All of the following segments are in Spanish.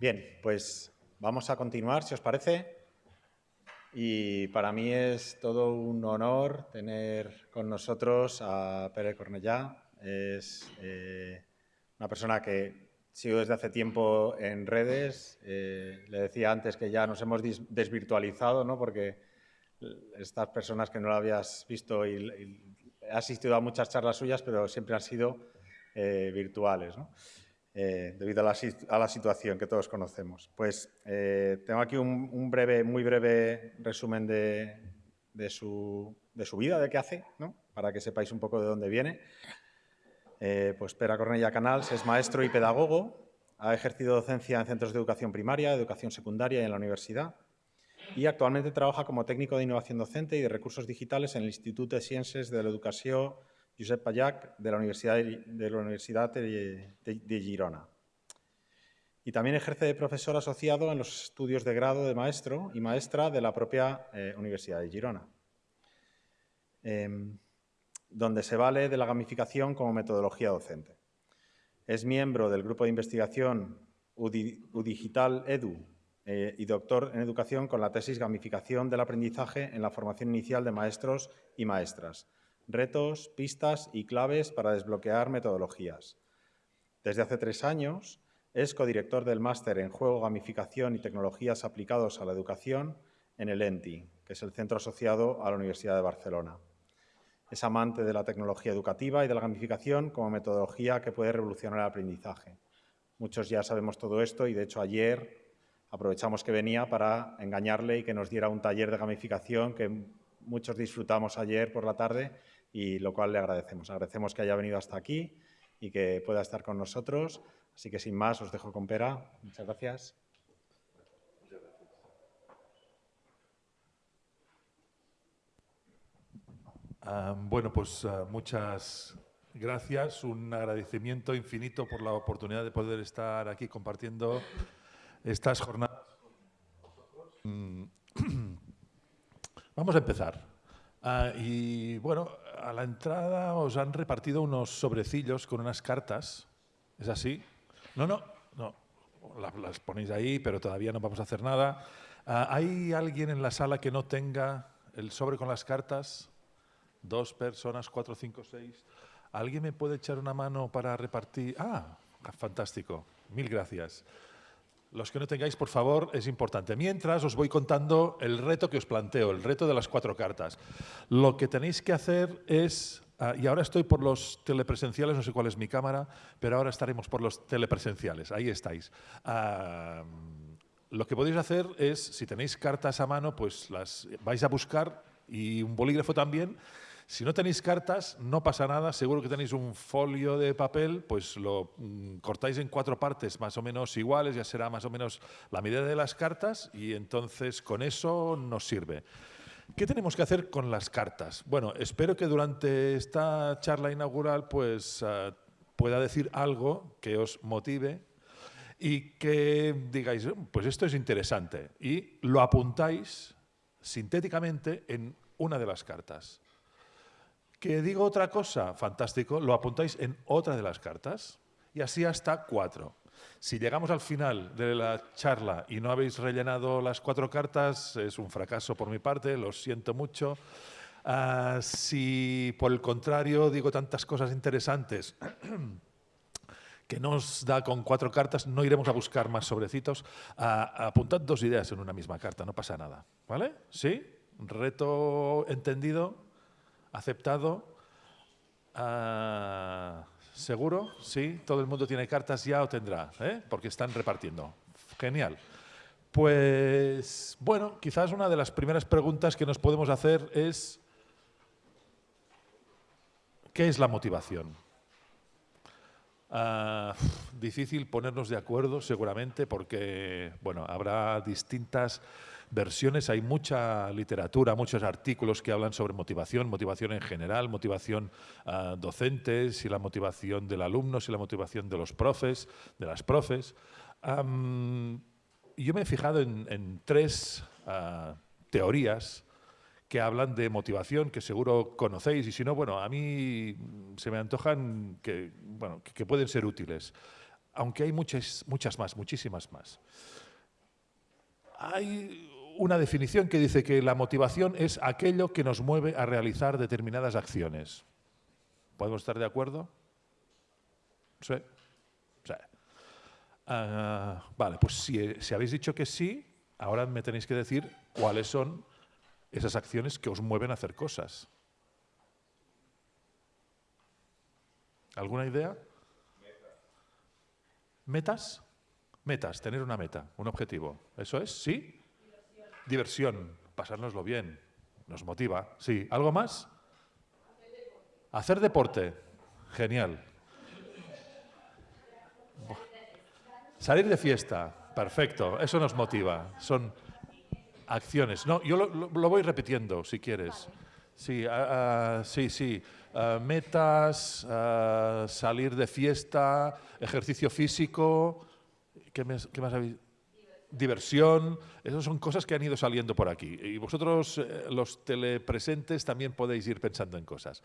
Bien, pues vamos a continuar, si os parece. Y para mí es todo un honor tener con nosotros a Pere Cornellá. Es eh, una persona que sigo desde hace tiempo en redes. Eh, le decía antes que ya nos hemos desvirtualizado, ¿no? porque estas personas que no lo habías visto y, y he asistido a muchas charlas suyas, pero siempre han sido eh, virtuales, eh, debido a la, situación que todos conocemos. Pues eh, tengo aquí un, breve, muy breve resumen de, su, vida, de qué hace, para que sepáis un poco de dónde viene. pues Pera Cornella Canals es maestro y pedagogo, ha ejercido docencia en centros de educación primaria, educación secundaria y en la universidad, y actualmente trabaja como técnico de innovación docente y de recursos digitales en el Instituto de Ciencias de la Educación Josep Pallac de la Universidad de, Girona. Y también ejerce de profesor asociado en los estudios de grado de maestro y maestra de la propia eh, Universidad de Girona, em, donde se vale de la gamificación como metodología docente. Es miembro del grupo de investigación UDigital Edu eh, y doctor en educación con la tesis Gamificación del aprendizaje en la formación inicial de maestros y maestras, retos, pistas y claves para desbloquear metodologías. Desde hace tres años es codirector del máster en Juego, Gamificación y Tecnologías aplicados a la Educación en el ENTI, que es el centro asociado a la Universidad de Barcelona. Es amante de la tecnología educativa y de la gamificación como metodología que puede revolucionar el aprendizaje. Muchos ya sabemos todo esto y, de hecho, ayer aprovechamos que venía para engañarle y que nos diera un taller de gamificación que muchos disfrutamos ayer por la tarde y lo cual le agradecemos. Agradecemos que haya venido hasta aquí y que pueda estar con nosotros. Así que sin más, os dejo con Pera. Muchas gracias. Ah, bueno, pues ah, muchas gracias. Un agradecimiento infinito por la oportunidad de poder estar aquí compartiendo estas jornadas. Mm, vamos a empezar. Ah, y bueno, a la entrada os han repartido unos sobrecillos con unas cartas. ¿Es así? No, no, no. Las, ponéis ahí, pero todavía no vamos a hacer nada. Ah, ¿Hay alguien en la sala que no tenga el sobre con las cartas? Dos personas, cuatro, cinco, seis. ¿Alguien me puede echar una mano para repartir? Ah, fantástico. Mil gracias. Los que no tengáis, por favor, es importante. Mientras os voy contando el reto que os planteo, el reto de las cuatro cartas. Lo que tenéis que hacer es, ah, y ahora estoy por los telepresenciales, no sé cuál es mi cámara, pero ahora estaremos por los telepresenciales, ahí estáis. Ah, lo que podéis hacer es, si tenéis cartas a mano, pues las vais a buscar y un bolígrafo también, si no tenéis cartas, no pasa nada, seguro que tenéis un folio de papel, pues lo mm, cortáis en cuatro partes más o menos iguales, ya será más o menos la medida de las cartas y entonces con eso nos sirve. ¿Qué tenemos que hacer con las cartas? Bueno, espero que durante esta charla inaugural pues, ah, pueda decir algo que os motive y que digáis, pues esto es interesante y lo apuntáis sintéticamente en una de las cartas. ¿Que digo otra cosa? Fantástico, lo apuntáis en otra de las cartas y así hasta cuatro. Si llegamos al final de la charla y no habéis rellenado las cuatro cartas, es un fracaso por mi parte, lo siento mucho. Ah, si por el contrario digo tantas cosas interesantes que nos da con cuatro cartas, no iremos a buscar más sobrecitos. Ah, apuntad dos ideas en una misma carta, no pasa nada. ¿Vale? ¿Sí? ¿Reto entendido? ¿Aceptado? Ah, ¿Seguro? ¿Sí? ¿Todo el mundo tiene cartas ya o tendrá? ¿eh? Porque están repartiendo. Genial. Pues, bueno, quizás una de las primeras preguntas que nos podemos hacer es ¿qué es la motivación? Ah, difícil ponernos de acuerdo seguramente porque bueno, habrá distintas versiones, hay mucha literatura, muchos artículos que hablan sobre motivación, motivación en general, motivación uh, docente, si la motivación del alumno, si la motivación de los profes, de las profes. yo me he fijado en, tres ah, teorías que hablan de motivación, que seguro conocéis, y si no, bueno, a mí se me antojan que, bueno, que pueden ser útiles. aunque hay muchas, muchas más, muchísimas más. Hay una definición que dice que la motivación es aquello que nos mueve a realizar determinadas acciones. ¿Podemos estar de acuerdo? Sí. sí. Ah, vale, pues si, si habéis dicho que sí, ahora me tenéis que decir cuáles son esas acciones que os mueven a hacer cosas. ¿Alguna idea? ¿Metas? Metas, tener una meta, un objetivo. ¿Eso es? ¿Sí? Diversión. Pasárnoslo bien. Nos motiva. Sí. ¿Algo más? Hacer deporte. Genial. Salir de fiesta. Perfecto. Eso nos motiva. Son acciones. No, yo lo, voy repitiendo, si quieres. Sí, ah, sí, sí. Ah, metas, salir de fiesta, ejercicio físico. ¿Qué, más habéis? Diversión. Esas son cosas que han ido saliendo por aquí. Y vosotros, eh, los telepresentes, también podéis ir pensando en cosas.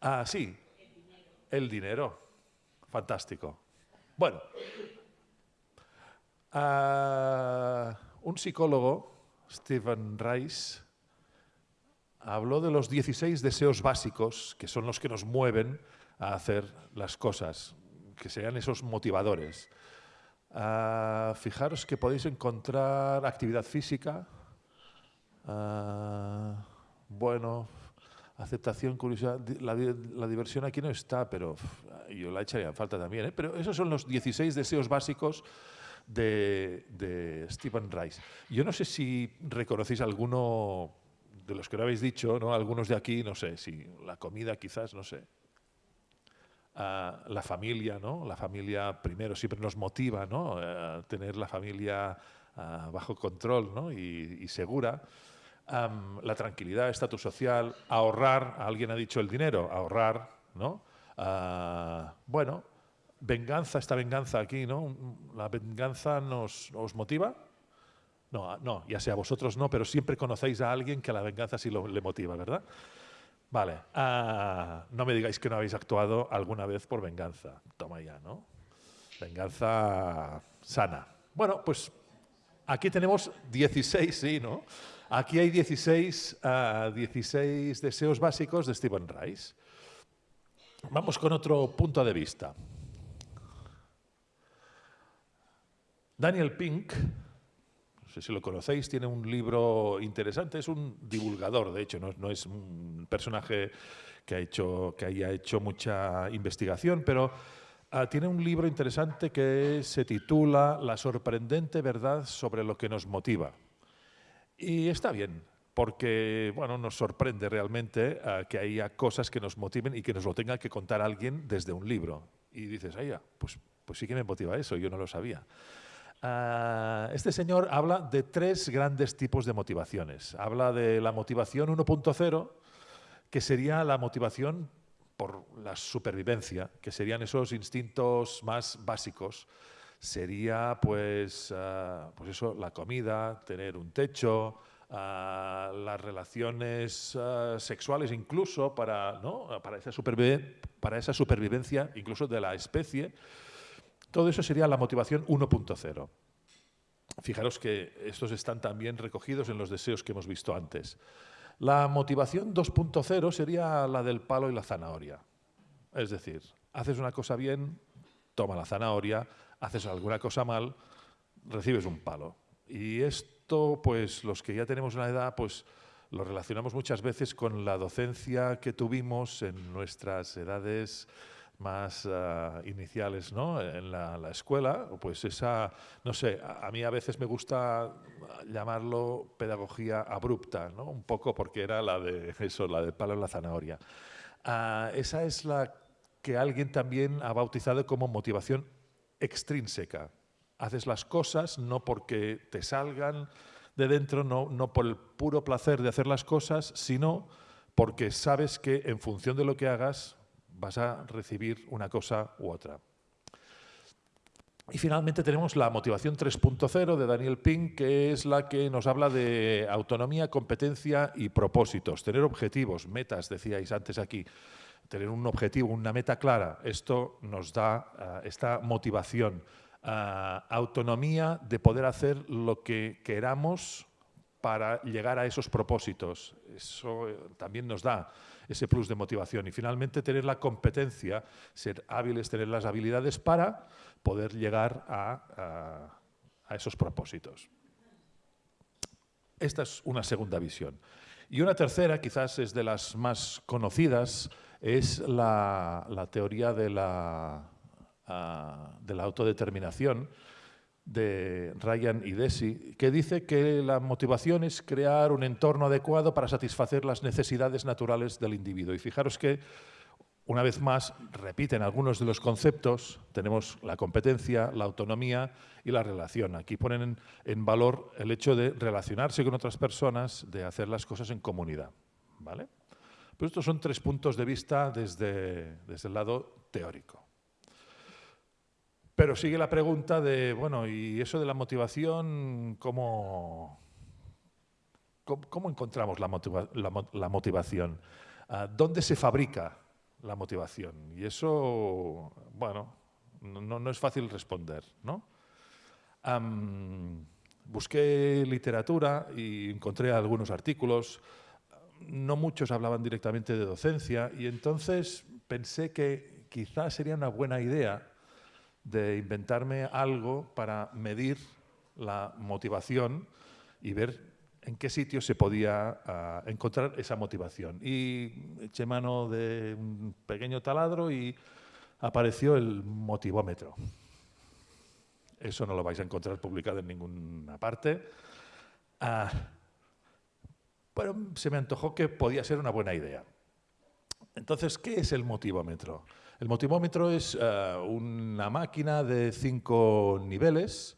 Ah, sí. El dinero. Fantástico. Bueno. un psicólogo Stephen Rice habló de los 16 deseos básicos, que son los que nos mueven a hacer las cosas, que sean esos motivadores. Ah, fijaros que podéis encontrar actividad física, ah, bueno, aceptación, curiosidad, la, diversión aquí no está, pero yo la echaría en falta también, ¿eh? pero esos son los 16 deseos básicos de, Stephen Rice. Yo no sé si reconocéis alguno de los que lo habéis dicho, ¿no? algunos de aquí, no sé, si la comida quizás, no sé. La familia, ¿no? La familia primero siempre nos motiva, ¿no? Tener la familia ah, bajo control ¿no? y, segura. la tranquilidad, estatus social, ahorrar, alguien ha dicho el dinero, ahorrar, ¿no? Ah, bueno, venganza, esta venganza aquí, ¿no? ¿La venganza nos, os motiva? No, no, ya sea vosotros no, pero siempre conocéis a alguien que la venganza sí lo, le motiva, ¿verdad? Vale, ah, no me digáis que no habéis actuado alguna vez por venganza. Toma ya, ¿no? Venganza sana. Bueno, pues aquí tenemos 16, sí, ¿no? Aquí hay 16, 16 ah, deseos básicos de Stephen Rice. Vamos con otro punto de vista. Daniel Pink, sé si lo conocéis, tiene un libro interesante, es un divulgador, de hecho, no, es un personaje que, ha hecho, que haya hecho mucha investigación, pero ah, tiene un libro interesante que se titula La sorprendente verdad sobre lo que nos motiva. Y está bien, porque bueno, nos sorprende realmente ah, que haya cosas que nos motiven y que nos lo tenga que contar alguien desde un libro. Y dices, ay, pues, pues sí que me motiva eso, yo no lo sabía. Ah, este señor habla de tres grandes tipos de motivaciones. Habla de la motivación 1.0, que sería la motivación por la supervivencia, que serían esos instintos más básicos. Sería pues, ah, pues eso, la comida, tener un techo, ah, las relaciones sexuales incluso para, para, esa para esa supervivencia incluso de la especie. Todo eso sería la motivación 1.0. Fijaros que estos están también recogidos en los deseos que hemos visto antes. La motivación 2.0 sería la del palo y la zanahoria. Es decir, haces una cosa bien, toma la zanahoria, haces alguna cosa mal, recibes un palo. Y esto, pues los que ya tenemos una edad, pues lo relacionamos muchas veces con la docencia que tuvimos en nuestras edades más ah, iniciales ¿no? en la, escuela, pues esa, no sé, a, mí a veces me gusta llamarlo pedagogía abrupta, ¿no? un poco porque era la de eso, la de palo en la zanahoria. Ah, esa es la que alguien también ha bautizado como motivación extrínseca. Haces las cosas no porque te salgan de dentro, no, no por el puro placer de hacer las cosas, sino porque sabes que en función de lo que hagas vas a recibir una cosa u otra. Y finalmente tenemos la motivación 3.0 de Daniel Pink, que es la que nos habla de autonomía, competencia y propósitos, tener objetivos, metas, decíais antes aquí. tener un objetivo, una meta clara, esto nos da esta motivación, autonomía de poder hacer lo que queramos para llegar a esos propósitos. Eso eh, también nos da ese plus de motivación. Y finalmente tener la competencia, ser hábiles, tener las habilidades para poder llegar a, esos propósitos. Esta es una segunda visión. Y una tercera, quizás es de las más conocidas, es la, teoría de la, ah, de la autodeterminación, de Ryan y Desi, que dice que la motivación es crear un entorno adecuado para satisfacer las necesidades naturales del individuo. Y fijaros que, una vez más, repiten algunos de los conceptos. Tenemos la competencia, la autonomía y la relación. Aquí ponen en valor el hecho de relacionarse con otras personas, de hacer las cosas en comunidad. ¿vale? Pues estos son tres puntos de vista desde, desde el lado teórico. Pero sigue la pregunta de, bueno, ¿y eso de la motivación, cómo, cómo, encontramos la, motivación? Ah, ¿Dónde se fabrica la motivación? Y eso, bueno, no, no es fácil responder, ¿no? busqué literatura y encontré algunos artículos, no muchos hablaban directamente de docencia, y entonces pensé que quizás sería una buena idea de inventarme algo para medir la motivación y ver en qué sitio se podía ah, encontrar esa motivación. Y eché mano de un pequeño taladro y apareció el motivómetro. Eso no lo vais a encontrar publicado en ninguna parte. Ah, pero se me antojó que podía ser una buena idea. Entonces, ¿qué es el motivómetro? El motivómetro es eh, una máquina de cinco niveles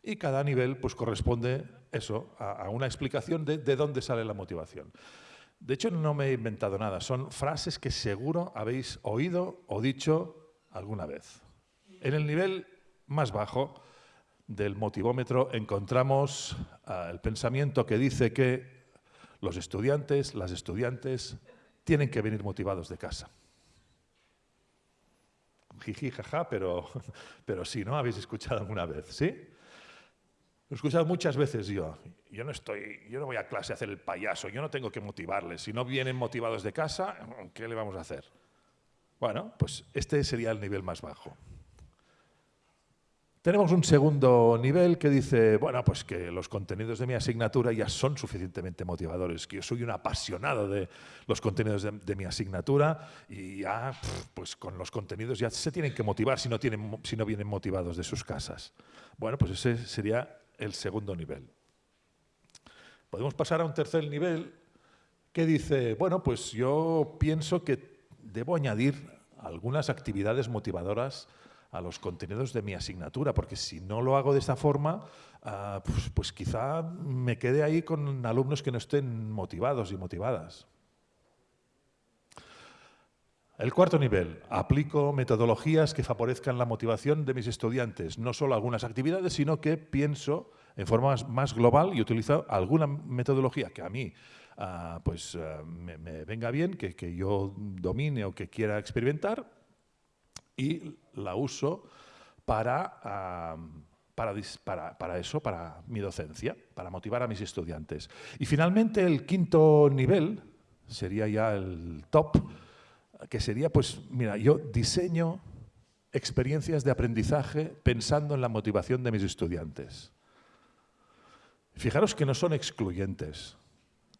y cada nivel pues, corresponde eso, a, una explicación de, de dónde sale la motivación. De hecho, no me he inventado nada, son frases que seguro habéis oído o dicho alguna vez. En el nivel más bajo del motivómetro encontramos eh, el pensamiento que dice que los estudiantes, las estudiantes, tienen que venir motivados de casa. Jiji, jaja, pero, pero sí, ¿no? Habéis escuchado alguna vez, ¿sí? Lo he escuchado muchas veces yo. Yo no, estoy, yo no voy a clase a hacer el payaso, yo no tengo que motivarles. Si no vienen motivados de casa, ¿qué le vamos a hacer? Bueno, pues este sería el nivel más bajo. Tenemos un segundo nivel que dice, bueno, pues que los contenidos de mi asignatura ya son suficientemente motivadores, que yo soy un apasionado de los contenidos de, mi asignatura y ya, pues con los contenidos ya se tienen que motivar si no, tienen, si no vienen motivados de sus casas. Bueno, pues ese sería el segundo nivel. Podemos pasar a un tercer nivel que dice, bueno, pues yo pienso que debo añadir algunas actividades motivadoras a los contenidos de mi asignatura, porque si no lo hago de esta forma, ah, pues, pues, quizá me quede ahí con alumnos que no estén motivados y motivadas. El cuarto nivel, aplico metodologías que favorezcan la motivación de mis estudiantes, no solo algunas actividades, sino que pienso en forma más global y utilizo alguna metodología que a mí ah, pues, ah, me, venga bien, que, que yo domine o que quiera experimentar, y la uso para, para, para, eso, para mi docencia, para motivar a mis estudiantes. Y finalmente el quinto nivel sería ya el top, que sería, pues, mira, yo diseño experiencias de aprendizaje pensando en la motivación de mis estudiantes. Fijaros que no son excluyentes.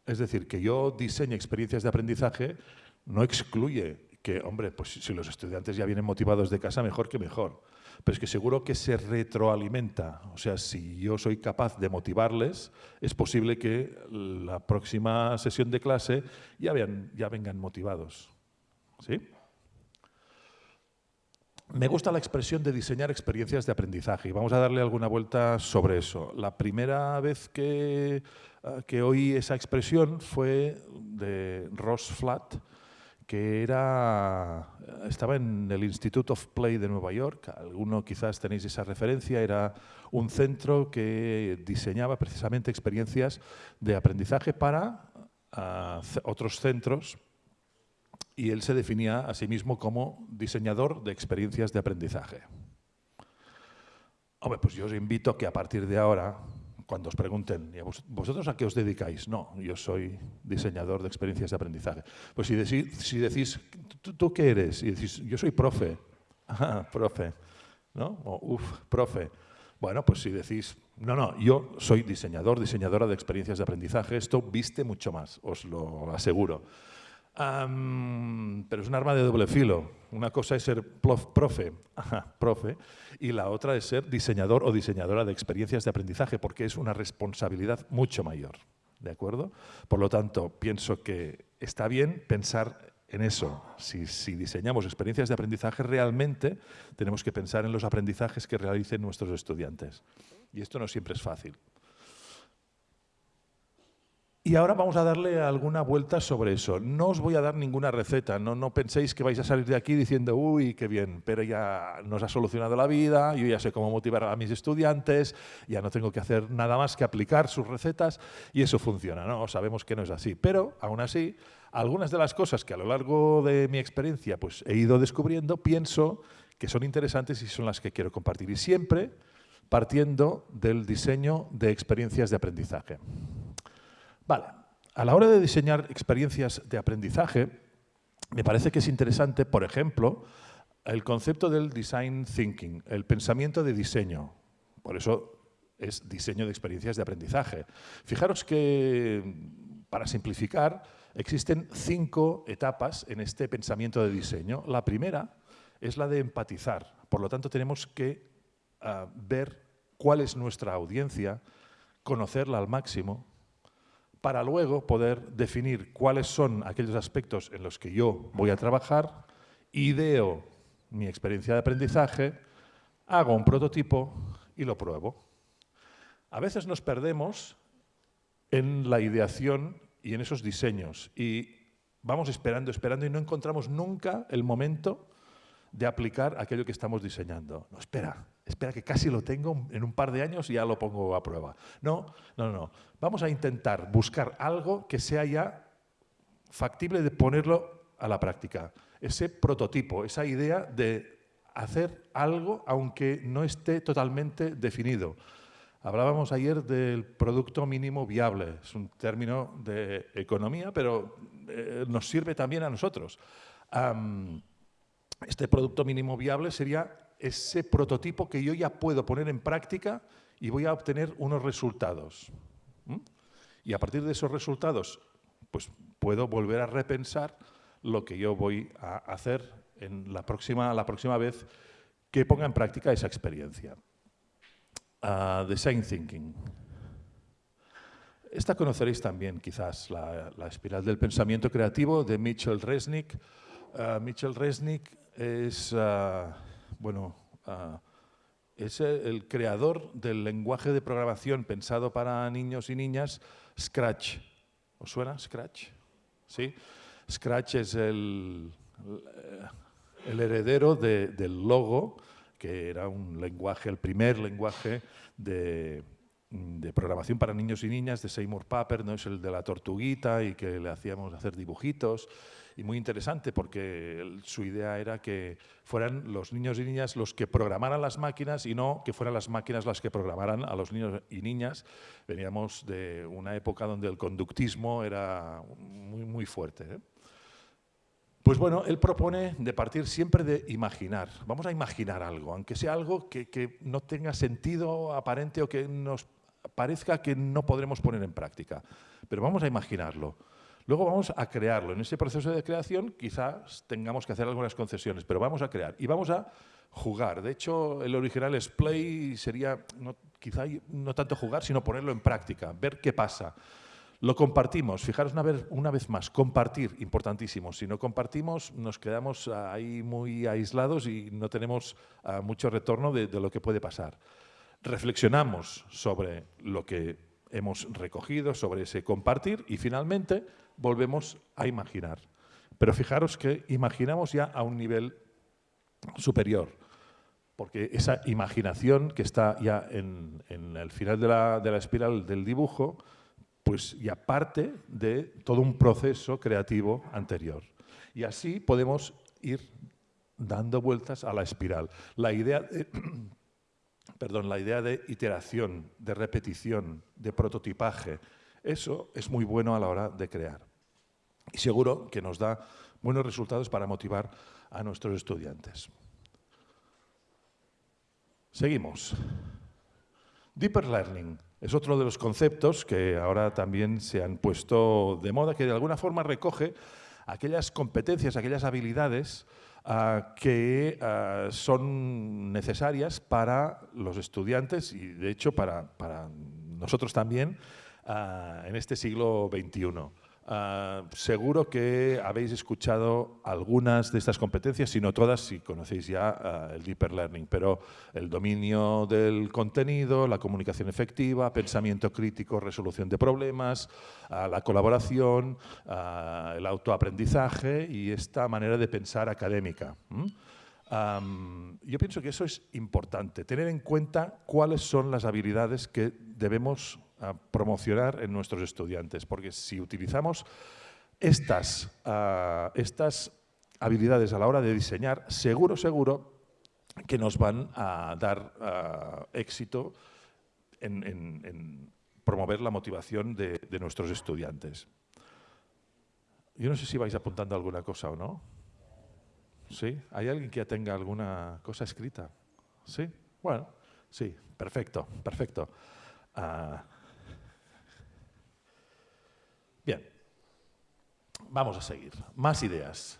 Es decir, que yo diseñe experiencias de aprendizaje no excluye que, hombre, pues si los estudiantes ya vienen motivados de casa, mejor que mejor. Pero es que seguro que se retroalimenta. O sea, si yo soy capaz de motivarles, es posible que la próxima sesión de clase ya, vengan motivados. ¿Sí? Me gusta la expresión de diseñar experiencias de aprendizaje y vamos a darle alguna vuelta sobre eso. La primera vez que, eh, que oí esa expresión fue de Ross Flatt, que era, estaba en el Institute of Play de Nueva York, alguno quizás tenéis esa referencia, era un centro que diseñaba precisamente experiencias de aprendizaje para a otros centros. Y él se definía a sí mismo como diseñador de experiencias de aprendizaje. Hombre, pues yo os invito a que a partir de ahora, cuando os pregunten, ¿vosotros a qué os dedicáis? No, yo soy diseñador de experiencias de aprendizaje. Pues si decís, si decís ¿tú, qué eres? Y decís, yo soy profe. Ah, profe. ¿No? O, uf, profe. Bueno, pues si decís, no, no, yo soy diseñador, diseñadora de experiencias de aprendizaje, esto viste mucho más, os lo aseguro. Pero es un arma de doble filo. Una cosa es ser profe, profe, y la otra es ser diseñador o diseñadora de experiencias de aprendizaje, porque es una responsabilidad mucho mayor. ¿De acuerdo? Por lo tanto, pienso que está bien pensar en eso. Si, diseñamos experiencias de aprendizaje, realmente tenemos que pensar en los aprendizajes que realicen nuestros estudiantes. Y esto no siempre es fácil. Y ahora vamos a darle alguna vuelta sobre eso. No os voy a dar ninguna receta, no, no penséis que vais a salir de aquí diciendo, uy, qué bien, pero ya nos ha solucionado la vida, yo ya sé cómo motivar a mis estudiantes, ya no tengo que hacer nada más que aplicar sus recetas y eso funciona, ¿no? Sabemos que no es así, pero aún así algunas de las cosas que a lo largo de mi experiencia pues, he ido descubriendo, pienso que son interesantes y son las que quiero compartir. Y siempre partiendo del diseño de experiencias de aprendizaje. Vale, a la hora de diseñar experiencias de aprendizaje, me parece que es interesante, por ejemplo, el concepto del design thinking, el pensamiento de diseño. Por eso es diseño de experiencias de aprendizaje. Fijaros que, para simplificar, Existen cinco etapas en este pensamiento de diseño. La primera es la de empatizar. Por lo tanto, tenemos que ah, ver cuál es nuestra audiencia, conocerla al máximo, para luego poder definir cuáles son aquellos aspectos en los que yo voy a trabajar, ideo mi experiencia de aprendizaje, hago un prototipo y lo pruebo. A veces nos perdemos en la ideación y en esos diseños. Y vamos esperando, esperando y no encontramos nunca el momento de aplicar aquello que estamos diseñando. No, espera, espera que casi lo tengo en un par de años y ya lo pongo a prueba. No, no, no. Vamos a intentar buscar algo que sea ya factible de ponerlo a la práctica. Ese prototipo, esa idea de hacer algo aunque no esté totalmente definido. Hablábamos ayer del producto mínimo viable. Es un término de economía, pero eh, nos sirve también a nosotros. Este producto mínimo viable sería ese prototipo que yo ya puedo poner en práctica y voy a obtener unos resultados. Y a partir de esos resultados, pues puedo volver a repensar lo que yo voy a hacer en la próxima, la próxima vez que ponga en práctica esa experiencia. Design Thinking. Esta conoceréis también, quizás, la, espiral del pensamiento creativo de Mitchell Resnick. Uh, Mitchell Resnick es, uh, bueno, uh, es el creador del lenguaje de programación pensado para niños y niñas, Scratch. ¿Os suena Scratch? ¿Sí? Scratch es el, el heredero del logo que era un lenguaje, el primer lenguaje de, programación para niños y niñas de Seymour Papert, ¿no? es el de la tortuguita y que le hacíamos hacer dibujitos. Y muy interesante porque su idea era que fueran los niños y niñas los que programaran las máquinas y no que fueran las máquinas las que programaran a los niños y niñas. Veníamos de una época donde el conductismo era muy, muy fuerte. ¿eh? Pues bueno, él propone de partir siempre de imaginar. Vamos a imaginar algo, aunque sea algo que, no tenga sentido aparente o que nos parezca que no podremos poner en práctica. Pero vamos a imaginarlo. Luego vamos a crearlo. En ese proceso de creación quizás tengamos que hacer algunas concesiones, pero vamos a crear y vamos a jugar. De hecho, el original es play, sería quizá no tanto jugar, sino ponerlo en práctica, ver qué pasa. Lo compartimos, fijaros una vez, una vez más, compartir, importantísimo. Si no compartimos, nos quedamos ahí muy aislados y no tenemos ah, mucho retorno de, lo que puede pasar. Reflexionamos sobre lo que hemos recogido, sobre ese compartir y finalmente volvemos a imaginar. Pero fijaros que imaginamos ya a un nivel superior, porque esa imaginación que está ya en, el final de la, de la espiral del dibujo, pues, y aparte de todo un proceso creativo anterior. Y así podemos ir dando vueltas a la espiral. La idea de, perdón, la idea de iteración, de repetición, de prototipaje, eso es muy bueno a la hora de crear. Y seguro que nos da buenos resultados para motivar a nuestros estudiantes. Seguimos. Deeper Learning es otro de los conceptos que ahora también se han puesto de moda, que de alguna forma recoge aquellas competencias, aquellas habilidades ah, que ah, son necesarias para los estudiantes y, de hecho, para, nosotros también ah, en este siglo XXI. Ah, seguro que habéis escuchado algunas de estas competencias, si no todas, si conocéis ya ah, el Deeper Learning, pero el dominio del contenido, la comunicación efectiva, pensamiento crítico, resolución de problemas, la colaboración, el autoaprendizaje y esta manera de pensar académica. yo pienso que eso es importante, tener en cuenta cuáles son las habilidades que debemos promocionar en nuestros estudiantes, porque si utilizamos estas, ah, estas habilidades a la hora de diseñar, seguro, seguro que nos van a dar ah, éxito en, promover la motivación de, de, nuestros estudiantes. Yo no sé si vais apuntando alguna cosa o no. ¿Sí? ¿Hay alguien que ya tenga alguna cosa escrita? ¿Sí? Bueno, sí, perfecto, perfecto. Ah, Bien, vamos a seguir. Más ideas.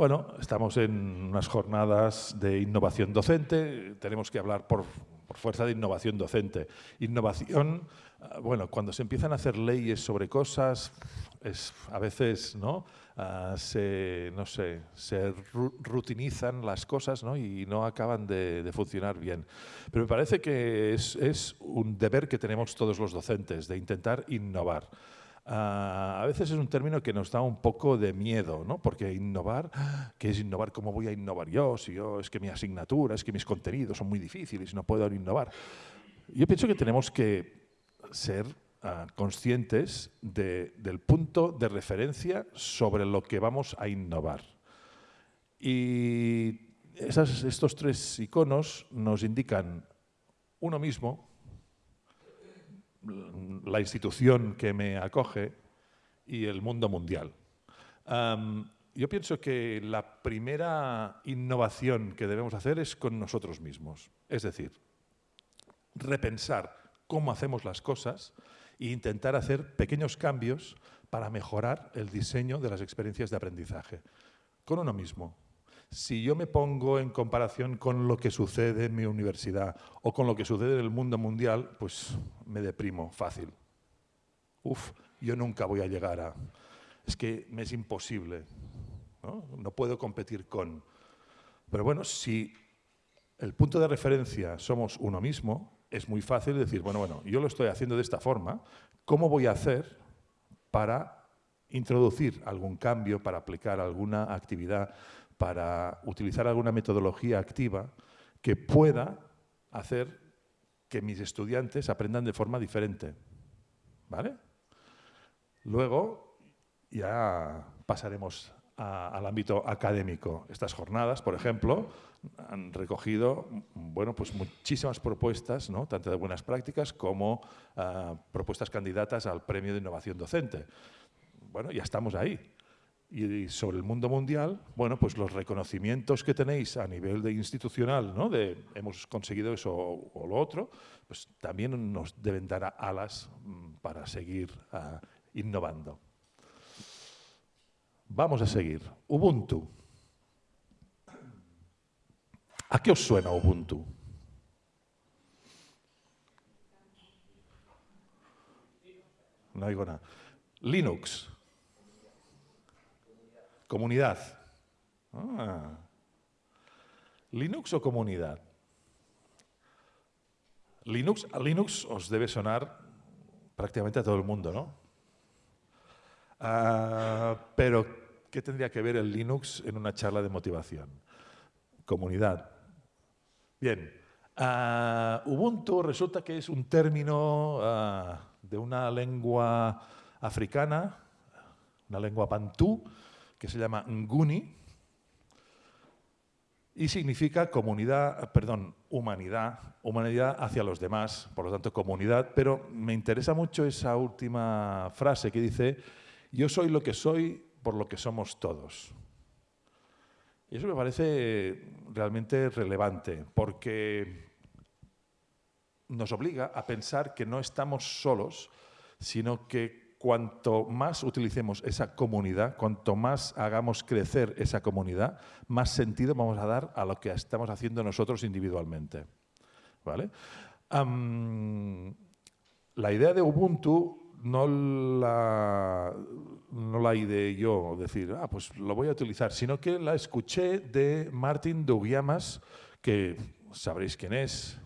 Bueno, estamos en unas jornadas de innovación docente, tenemos que hablar por, fuerza de innovación docente. Innovación, ah, bueno, cuando se empiezan a hacer leyes sobre cosas, es, a veces ¿no? Ah, se, no sé, se rutinizan las cosas ¿no? y no acaban de, funcionar bien. Pero me parece que es, es un deber que tenemos todos los docentes, de intentar innovar. Ah, a veces es un término que nos da un poco de miedo, ¿no? porque innovar, ¿qué es innovar? ¿Cómo voy a innovar yo? Si yo es que mi asignatura, es que mis contenidos son muy difíciles y no puedo innovar. Yo pienso que tenemos que ser ah, conscientes del punto de referencia sobre lo que vamos a innovar. Y estos tres iconos nos indican uno mismo, la institución que me acoge y el mundo mundial. yo pienso que la primera innovación que debemos hacer es con nosotros mismos. Es decir, repensar cómo hacemos las cosas e intentar hacer pequeños cambios para mejorar el diseño de las experiencias de aprendizaje. Con uno mismo, si yo me pongo en comparación con lo que sucede en mi universidad o con lo que sucede en el mundo mundial, pues me deprimo fácil. Uf, yo nunca voy a llegar a... Es que me es imposible. ¿no? no puedo competir con... Pero bueno, si el punto de referencia somos uno mismo, es muy fácil decir, bueno, bueno, yo lo estoy haciendo de esta forma, ¿cómo voy a hacer para introducir algún cambio, para aplicar alguna actividad para utilizar alguna metodología activa que pueda hacer que mis estudiantes aprendan de forma diferente. ¿Vale? Luego ya pasaremos al ámbito académico. Estas jornadas, por ejemplo, han recogido bueno, pues muchísimas propuestas, ¿no? tanto de buenas prácticas como ah, propuestas candidatas al Premio de Innovación Docente. Bueno, ya estamos ahí. Y sobre el mundo mundial, bueno, pues los reconocimientos que tenéis a nivel de institucional, ¿no? de hemos conseguido eso o, lo otro, pues también nos deben dar alas mm, para seguir ah, innovando. Vamos a seguir. Ubuntu. ¿A qué os suena Ubuntu? No oigo nada. Linux. Comunidad. Ah. ¿Linux o comunidad? Linux, Linux os debe sonar prácticamente a todo el mundo, ¿no? Ah, pero, ¿qué tendría que ver el Linux en una charla de motivación? Comunidad. Bien. Ah, Ubuntu resulta que es un término de una lengua africana, una lengua pantú, que se llama Nguni, y significa comunidad, perdón, humanidad, humanidad hacia los demás, por lo tanto comunidad, pero me interesa mucho esa última frase que dice, yo soy lo que soy por lo que somos todos. Y eso me parece realmente relevante, porque nos obliga a pensar que no estamos solos, sino que cuanto más utilicemos esa comunidad, cuanto más hagamos crecer esa comunidad, más sentido vamos a dar a lo que estamos haciendo nosotros individualmente. ¿Vale? la idea de Ubuntu no la, no la ideé yo, decir, ah, pues lo voy a utilizar, sino que la escuché de Martin Dougiamas, que sabréis quién es,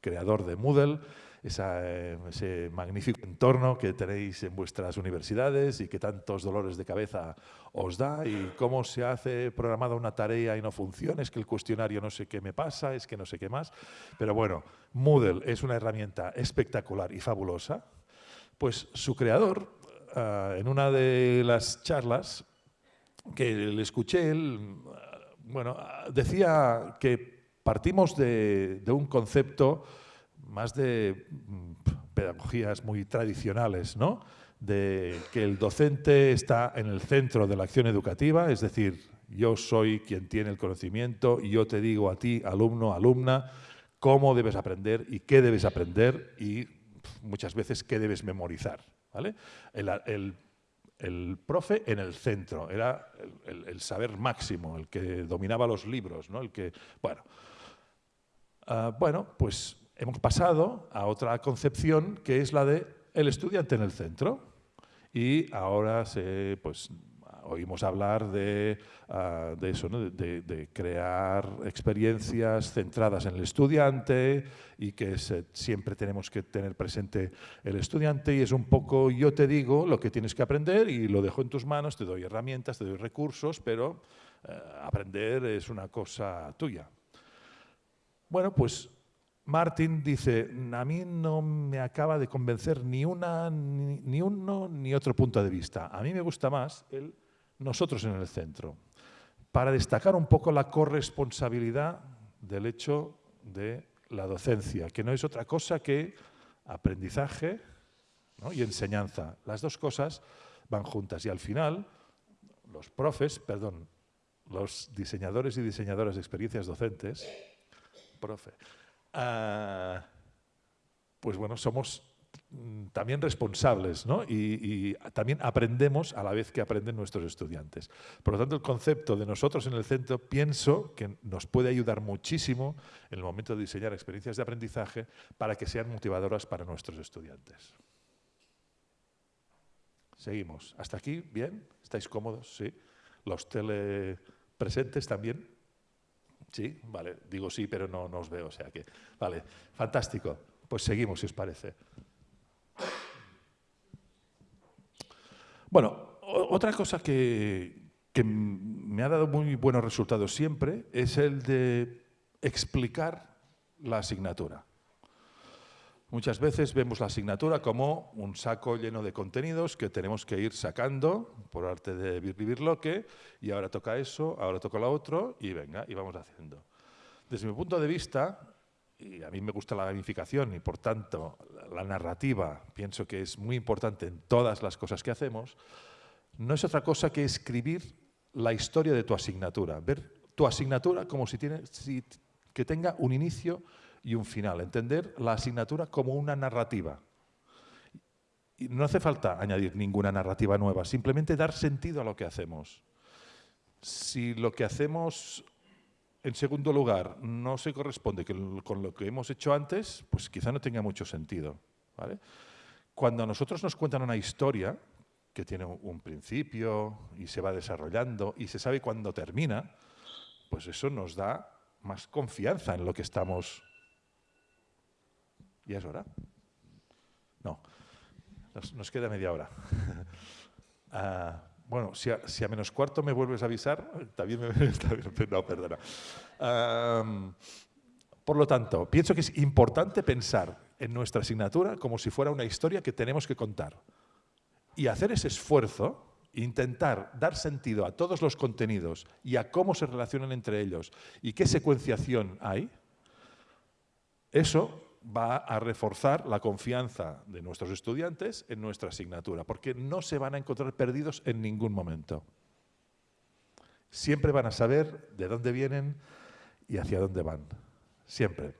creador de Moodle, eh, ese magnífico entorno que tenéis en vuestras universidades y que tantos dolores de cabeza os da y cómo se hace programada una tarea y no funciona, es que el cuestionario no sé qué me pasa, es que no sé qué más. Pero bueno, Moodle es una herramienta espectacular y fabulosa. Pues su creador, ah, en una de las charlas que le escuché, él, ah, bueno, decía que partimos de, de un concepto más de mm, pedagogías muy tradicionales, ¿no? de que el docente está en el centro de la acción educativa, es decir, yo soy quien tiene el conocimiento y yo te digo a ti, alumno, alumna, cómo debes aprender y qué debes aprender y muchas veces qué debes memorizar. ¿vale? El, profe en el centro, era el, saber máximo, el que dominaba los libros, ¿no? el que, bueno, ah, bueno, pues hemos pasado a otra concepción que es la de el estudiante en el centro. Y ahora se, pues, oímos hablar de, ah, eso, de, crear experiencias centradas en el estudiante y que siempre tenemos que tener presente el estudiante y es un poco yo te digo lo que tienes que aprender y lo dejo en tus manos, te doy herramientas, te doy recursos, pero eh, aprender es una cosa tuya. Bueno, pues Martin dice, a mí no me acaba de convencer ni, una, ni, uno ni otro punto de vista. A mí me gusta más el nosotros en el centro, para destacar un poco la corresponsabilidad del hecho de la docencia, que no es otra cosa que aprendizaje y enseñanza. Las dos cosas van juntas y al final los profes, perdón, los diseñadores y diseñadoras de experiencias docentes, profe, Ah, pues bueno, somos mm, también responsables ¿no? y, también aprendemos a la vez que aprenden nuestros estudiantes. Por lo tanto, el concepto de nosotros en el centro pienso que nos puede ayudar muchísimo en el momento de diseñar experiencias de aprendizaje para que sean motivadoras para nuestros estudiantes. Seguimos. ¿Hasta aquí? ¿Bien? ¿Estáis cómodos? ¿Sí? ¿Los telepresentes también? Sí, vale, digo sí, pero no, os veo, o sea que, vale, fantástico. Pues seguimos, si os parece. Bueno, otra cosa que, que me ha dado muy buenos resultados siempre es el de explicar la asignatura. Muchas veces vemos la asignatura como un saco lleno de contenidos que tenemos que ir sacando por arte de vivir lo que y ahora toca eso, ahora toca lo otro y venga, y vamos haciendo. Desde mi punto de vista, y a mí me gusta la gamificación y por tanto la narrativa pienso que es muy importante en todas las cosas que hacemos, no es otra cosa que escribir la historia de tu asignatura, ver tu asignatura como si, tiene, si que tenga un inicio y un final. Entender la asignatura como una narrativa. Y no hace falta añadir ninguna narrativa nueva, simplemente dar sentido a lo que hacemos. Si lo que hacemos, en segundo lugar, no se corresponde con lo que hemos hecho antes, pues quizá no tenga mucho sentido. Cuando a nosotros nos cuentan una historia que tiene un principio y se va desarrollando y se sabe cuándo termina, pues eso nos da más confianza en lo que estamos ¿Ya es hora? No, nos, queda media hora. Ah, bueno, si a, menos cuarto me vuelves a avisar, también me... No, perdona. por lo tanto, pienso que es importante pensar en nuestra asignatura como si fuera una historia que tenemos que contar. Y hacer ese esfuerzo, intentar dar sentido a todos los contenidos y a cómo se relacionan entre ellos y qué secuenciación hay, eso va a reforzar la confianza de nuestros estudiantes en nuestra asignatura, porque no se van a encontrar perdidos en ningún momento. Siempre van a saber de dónde vienen y hacia dónde van. Siempre.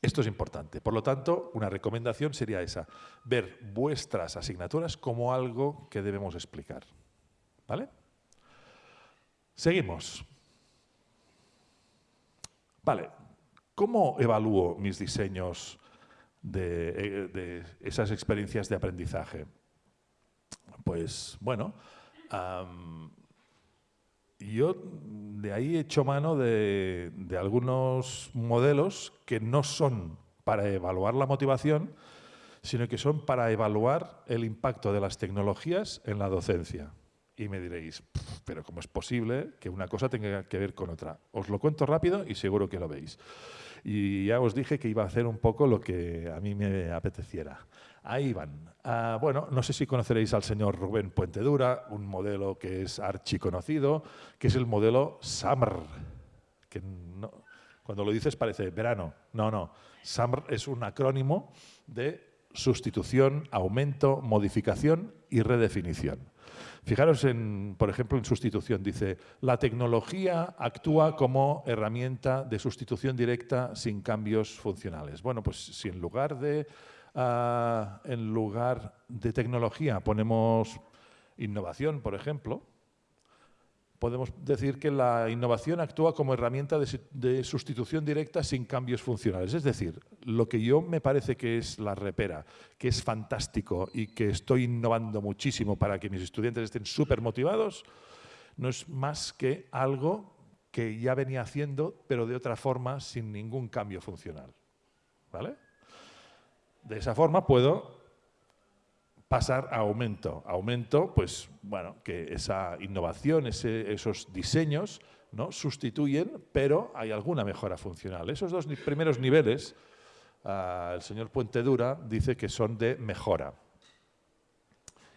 Esto es importante. Por lo tanto, una recomendación sería esa, ver vuestras asignaturas como algo que debemos explicar. ¿Vale? Seguimos. Vale, ¿Cómo evalúo mis diseños de, eh, esas experiencias de aprendizaje? Pues bueno, yo de ahí he hecho mano de, de, algunos modelos que no son para evaluar la motivación, sino que son para evaluar el impacto de las tecnologías en la docencia. Y me diréis, pero ¿cómo es posible que una cosa tenga que ver con otra? Os lo cuento rápido y seguro que lo veis. Y ya os dije que iba a hacer un poco lo que a mí me apeteciera. Ahí van. Ah, bueno, no sé si conoceréis al señor Rubén Puentedura, un modelo que es archiconocido, que es el modelo SAMR, que cuando lo dices parece verano. No, no. SAMR es un acrónimo de sustitución, aumento, modificación y redefinición. Fijaros, en, por ejemplo, en sustitución. Dice, la tecnología actúa como herramienta de sustitución directa sin cambios funcionales. Bueno, pues si en lugar de, ah, en lugar de tecnología ponemos innovación, por ejemplo, podemos decir que la innovación actúa como herramienta de, sustitución directa sin cambios funcionales. Es decir, lo que yo me parece que es la repera, que es fantástico y que estoy innovando muchísimo para que mis estudiantes estén súper motivados, no es más que algo que ya venía haciendo, pero de otra forma, sin ningún cambio funcional. ¿Vale? De esa forma puedo pasar a aumento. Aumento, pues bueno, que esa innovación, esos diseños, ¿no? sustituyen, pero hay alguna mejora funcional. Esos dos primeros niveles, ah, el señor Puente Dura dice que son de mejora.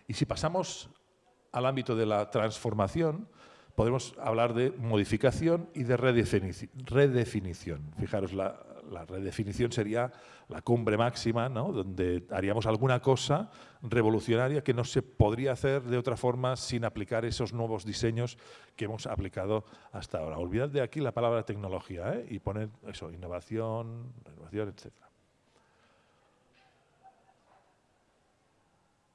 Y si pasamos al ámbito de la transformación, podemos hablar de modificación y de redefinición. Fijaros, la, la redefinición sería la cumbre máxima, ¿no? donde haríamos alguna cosa revolucionaria que no se podría hacer de otra forma sin aplicar esos nuevos diseños que hemos aplicado hasta ahora. Olvidad de aquí la palabra tecnología ¿eh? y poner eso, innovación, innovación, etc.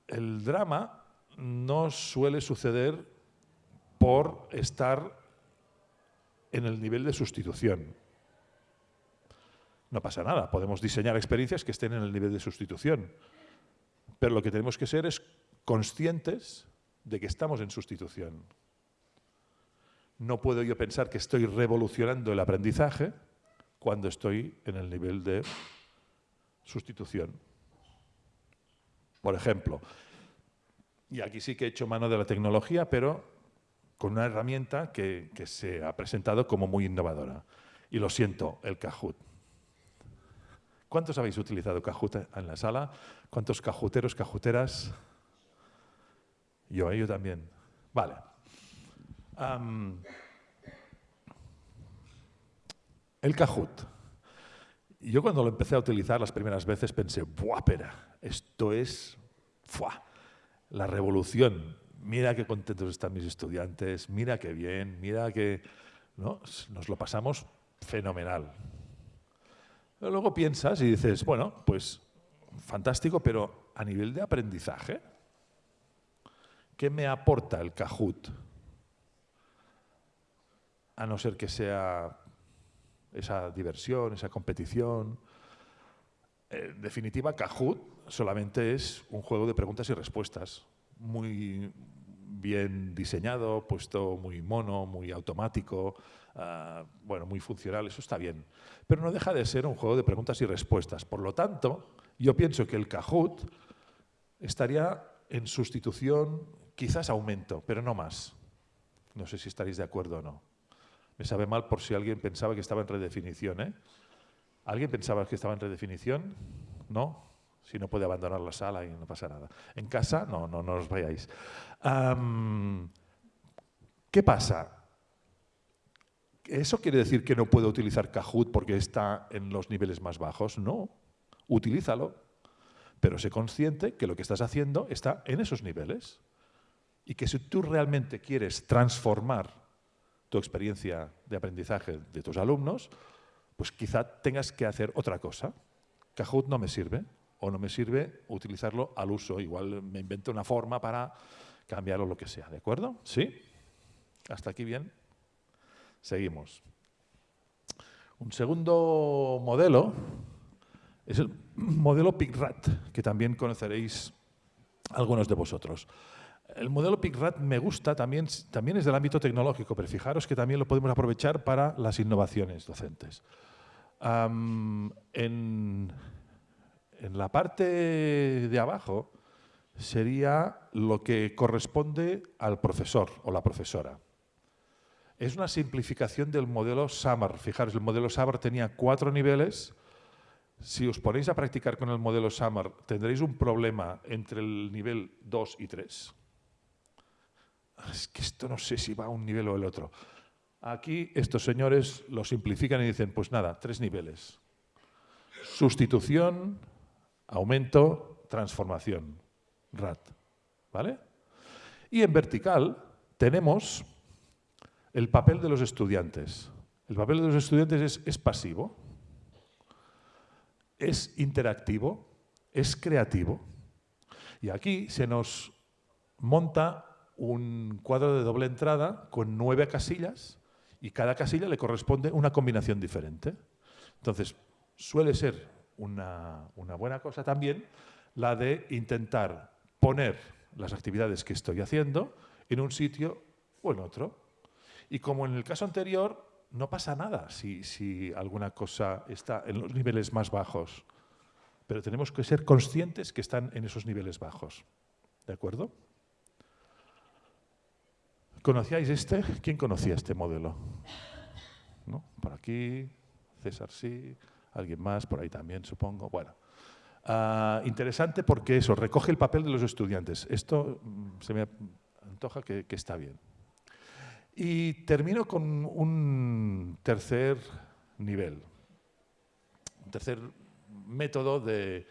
El drama no suele suceder por estar en el nivel de sustitución. No pasa nada, podemos diseñar experiencias que estén en el nivel de sustitución. Pero lo que tenemos que ser es conscientes de que estamos en sustitución. No puedo yo pensar que estoy revolucionando el aprendizaje cuando estoy en el nivel de sustitución. Por ejemplo, y aquí sí que he hecho mano de la tecnología, pero con una herramienta que, se ha presentado como muy innovadora. Y lo siento, el Kahoot. ¿Cuántos habéis utilizado Kahoot en la sala? ¿Cuántos cajuteros, cajuteras? Yo, yo también. Vale. el Kahoot. Yo cuando lo empecé a utilizar las primeras veces pensé, ¡buah, pera! Esto es ¡fuah! la revolución. Mira qué contentos están mis estudiantes, mira qué bien, mira que ¿no? nos lo pasamos fenomenal. Luego piensas y dices, bueno, pues fantástico, pero a nivel de aprendizaje, ¿qué me aporta el Kahoot? A no ser que sea esa diversión, esa competición. En definitiva, Kahoot solamente es un juego de preguntas y respuestas, muy bien diseñado, puesto muy mono, muy automático, Ah, bueno, muy funcional, eso está bien. Pero no deja de ser un juego de preguntas y respuestas. Por lo tanto, yo pienso que el Kahoot estaría en sustitución, quizás aumento, pero no más. No sé si estaréis de acuerdo o no. Me sabe mal por si alguien pensaba que estaba en redefinición. ¿eh? ¿Alguien pensaba que estaba en redefinición? ¿No? Si no puede abandonar la sala y no pasa nada. En casa, no, no, no os vayáis. ¿Qué pasa? ¿Eso quiere decir que no puedo utilizar Kahoot porque está en los niveles más bajos? No, utilízalo, pero sé consciente que lo que estás haciendo está en esos niveles y que si tú realmente quieres transformar tu experiencia de aprendizaje de tus alumnos, pues quizá tengas que hacer otra cosa. Kahoot no me sirve, o no me sirve utilizarlo al uso. Igual me invento una forma para cambiarlo lo que sea, ¿de acuerdo? ¿Sí? ¿Hasta aquí bien? Seguimos. Un segundo modelo es el modelo PICRAT, que también conoceréis algunos de vosotros. El modelo PICRAT me gusta, también, también es del ámbito tecnológico, pero fijaros que también lo podemos aprovechar para las innovaciones docentes. en, en la parte de abajo sería lo que corresponde al profesor o la profesora. Es una simplificación del modelo SAMR. Fijaros, el modelo SAMR tenía cuatro niveles. Si os ponéis a practicar con el modelo SAMR, tendréis un problema entre el nivel 2 y 3. Es que esto no sé si va a un nivel o el otro. Aquí estos señores lo simplifican y dicen, pues nada, tres niveles. Sustitución, aumento, transformación. RAT. ¿Vale? Y en vertical tenemos el papel de los estudiantes. El papel de los estudiantes es, pasivo, es interactivo, es creativo. Y aquí se nos monta un cuadro de doble entrada con nueve casillas y cada casilla le corresponde una combinación diferente. Entonces, suele ser una, buena cosa también la de intentar poner las actividades que estoy haciendo en un sitio o en otro. Y como en el caso anterior, no pasa nada si, alguna cosa está en los niveles más bajos. Pero tenemos que ser conscientes que están en esos niveles bajos. ¿De acuerdo? ¿Conocíais este? ¿Quién conocía este modelo? ¿No? Por aquí, César sí, alguien más, por ahí también supongo. Bueno, ah, interesante porque eso, recoge el papel de los estudiantes. Esto mm, se me antoja que está bien. Y termino con un tercer nivel, un tercer método de,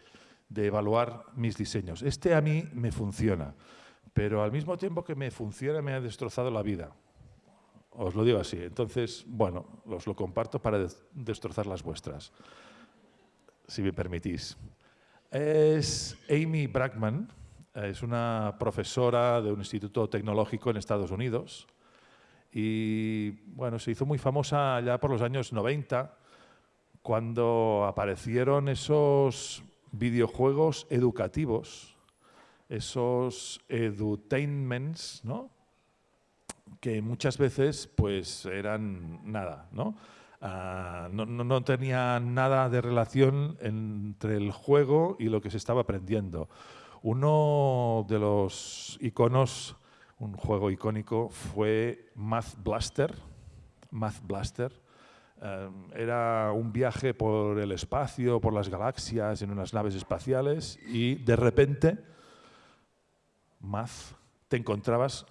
evaluar mis diseños. Este a mí me funciona, pero al mismo tiempo que me funciona me ha destrozado la vida. Os lo digo así. Entonces, bueno, os lo comparto para destrozar las vuestras, si me permitís. Es Amy Brackman, es una profesora de un instituto tecnológico en Estados Unidos y bueno, se hizo muy famosa ya por los años 90, cuando aparecieron esos videojuegos educativos, esos edutainments, ¿no? que muchas veces pues eran nada, ¿no? Ah, no, no, tenían nada de relación entre el juego y lo que se estaba aprendiendo. Uno de los iconos un juego icónico fue Math Blaster. Math Blaster. Eh, era un viaje por el espacio, por las galaxias, en unas naves espaciales y de repente, Math, te encontrabas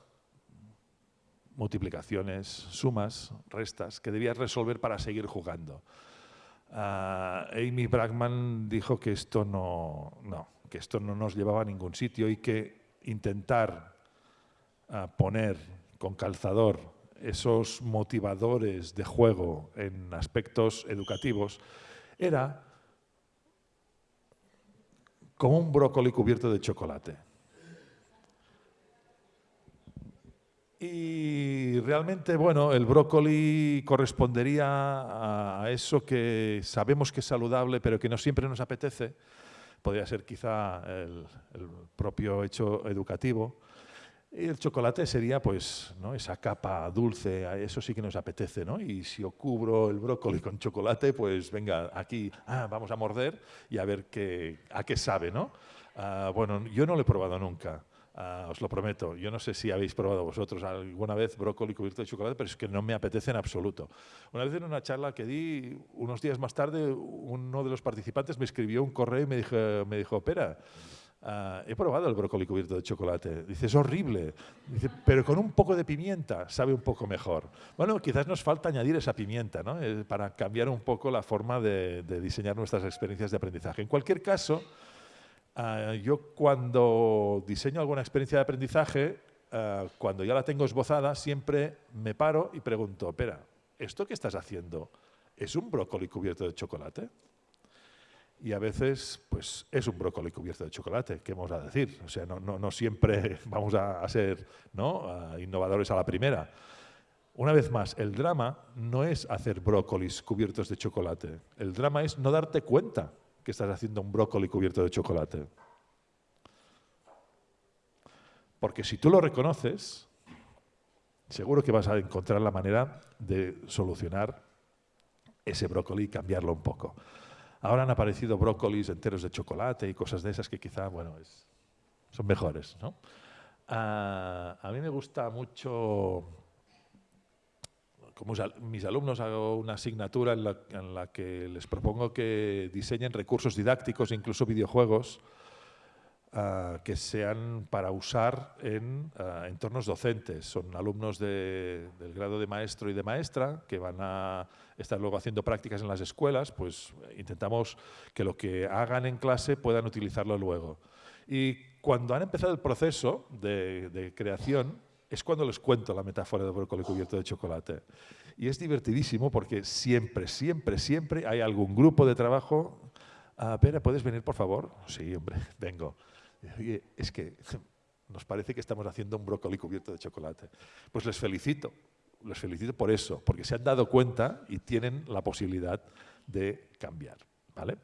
multiplicaciones, sumas, restas que debías resolver para seguir jugando. Eh, Amy Bragman dijo que esto no, que esto no nos llevaba a ningún sitio y que intentar a poner con calzador esos motivadores de juego en aspectos educativos era como un brócoli cubierto de chocolate. Y realmente, bueno, el brócoli correspondería a eso que sabemos que es saludable, pero que no siempre nos apetece. Podría ser quizá el, el propio hecho educativo. El chocolate sería pues ¿no? esa capa dulce, eso sí que nos apetece, ¿no? Y si yo cubro el brócoli con chocolate, pues venga, aquí ah, vamos a morder y a ver qué, a qué sabe, ¿no? Ah, bueno, yo no lo he probado nunca. Ah, os lo prometo. Yo no sé si habéis probado vosotros alguna vez brócoli cubierto de chocolate, pero es que no me apetece en absoluto. Una vez en una charla que di, unos días más tarde, uno de los participantes me escribió un correo y me dijo, me dijo Pera, ah, he probado el brócoli cubierto de chocolate. Dice, es horrible. Dice, pero con un poco de pimienta sabe un poco mejor. Bueno, quizás nos falta añadir esa pimienta ¿no? Eh, para cambiar un poco la forma de diseñar nuestras experiencias de aprendizaje. En cualquier caso, Ah, yo cuando diseño alguna experiencia de aprendizaje, ah, cuando ya la tengo esbozada, siempre me paro y pregunto, espera, ¿esto que estás haciendo es un brócoli cubierto de chocolate? Y a veces, pues, es un brócoli cubierto de chocolate, ¿qué vamos a decir? O sea, no, siempre vamos a, ser ¿no? innovadores a la primera. Una vez más, el drama no es hacer brócolis cubiertos de chocolate. El drama es no darte cuenta que estás haciendo un brócoli cubierto de chocolate. Porque si tú lo reconoces, seguro que vas a encontrar la manera de solucionar ese brócoli y cambiarlo un poco. Ahora han aparecido brócolis enteros de chocolate y cosas de esas que quizá, bueno, son mejores. Ah, a mí me gusta mucho como mis alumnos hago una asignatura en la, que les propongo que diseñen recursos didácticos, incluso videojuegos, ah, que sean para usar en ah, entornos docentes. Son alumnos del grado de maestro y de maestra que van a estar luego haciendo prácticas en las escuelas, pues intentamos que lo que hagan en clase puedan utilizarlo luego. Y cuando han empezado el proceso de, de creación, es cuando les cuento la metáfora del brócoli cubierto de chocolate. Y es divertidísimo porque siempre, siempre, siempre hay algún grupo de trabajo. Ah, Pera, ¿puedes venir, por favor? Sí, hombre, vengo. Es que nos parece que estamos haciendo un brócoli cubierto de chocolate. Pues les felicito, les felicito por eso, porque se han dado cuenta y tienen la posibilidad de cambiar. ¿vale?